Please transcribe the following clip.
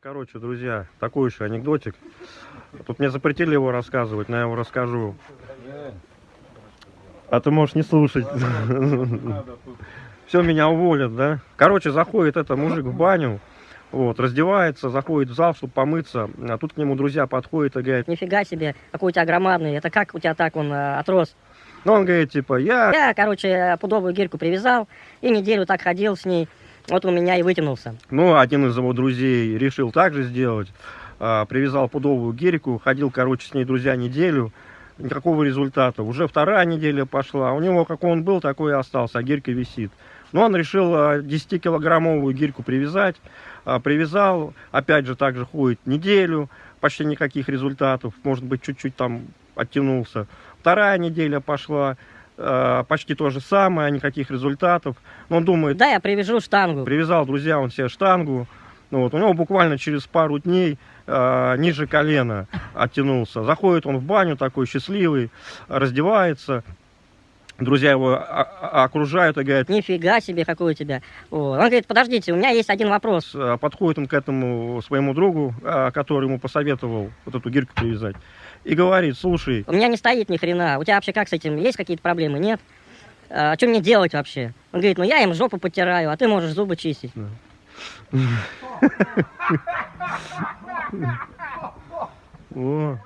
Короче, друзья, такой еще анекдотик. Тут мне запретили его рассказывать, но я его расскажу. А ты можешь не слушать. Все, меня уволят, да? Короче, заходит это мужик в баню, вот, раздевается, заходит в зал, чтобы помыться, а тут к нему друзья подходят и говорят, Нифига себе, какой у тебя громадный. Это как у тебя так он э, отрос? ну, он говорит, типа, я, Я, короче, пудовую гирьку привязал и неделю так ходил с ней. Вот у меня и вытянулся. ну, один из его друзей решил так же сделать, а, привязал пудовую гирьку, ходил, короче, с ней, друзья, неделю, никакого результата. Уже вторая неделя пошла, у него, как он был, такой и остался, а гирька висит. Но он решил а, 10-килограммовую гирьку привязать, а, привязал, опять же, так же ходит неделю, почти никаких результатов, может быть, чуть-чуть там оттянулся. Вторая неделя пошла, а, почти то же самое, никаких результатов. Но он думает, Да, я привяжу штангу. привязал, друзья, он себе штангу. Ну, вот, у него буквально через пару дней а, ниже колена оттянулся. Заходит он в баню такой счастливый, раздевается. Друзья его а- а- окружают и говорят, Нифига себе, какой у тебя. Вот. Он говорит, подождите, у меня есть один вопрос. а, подходит он к этому своему другу, а, который ему посоветовал вот эту гирьку привязать, и говорит, слушай, У меня не стоит ни хрена. У тебя вообще как с этим? Есть какие-то проблемы? Нет? А, что мне делать вообще? Он говорит, ну я им жопу потираю, а ты можешь зубы чистить. о,